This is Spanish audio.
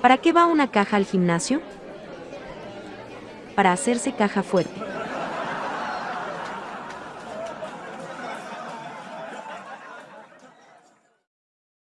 ¿Para qué va una caja al gimnasio? Para hacerse caja fuerte.